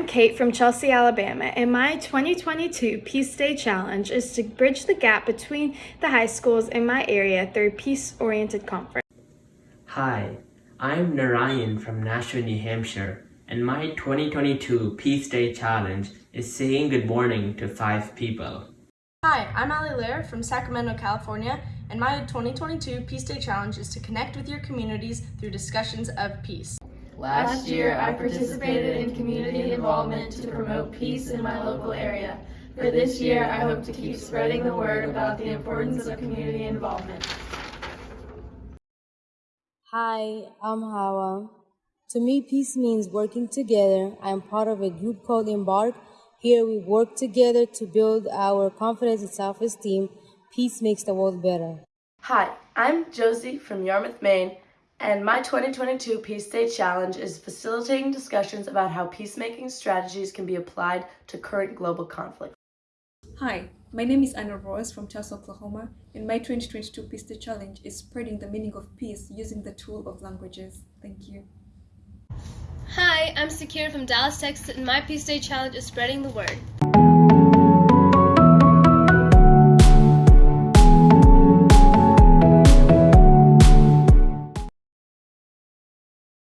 Kate from Chelsea, Alabama, and my 2022 Peace Day Challenge is to bridge the gap between the high schools in my area through peace-oriented conference. Hi, I'm Narayan from Nashua, New Hampshire, and my 2022 Peace Day Challenge is saying good morning to five people. Hi, I'm Ali Lair from Sacramento, California, and my 2022 Peace Day Challenge is to connect with your communities through discussions of peace. Last year, I participated in community involvement to promote peace in my local area. For this year, I hope to keep spreading the word about the importance of community involvement. Hi, I'm Hawa. To me, peace means working together. I am part of a group called Embark. Here we work together to build our confidence and self-esteem. Peace makes the world better. Hi, I'm Josie from Yarmouth, Maine, and my 2022 Peace Day Challenge is facilitating discussions about how peacemaking strategies can be applied to current global conflict. Hi, my name is Anna Ross from Tulsa, Oklahoma, and my 2022 Peace Day Challenge is spreading the meaning of peace using the tool of languages. Thank you. Hi, I'm Sakira from Dallas, Texas, and my Peace Day Challenge is spreading the word.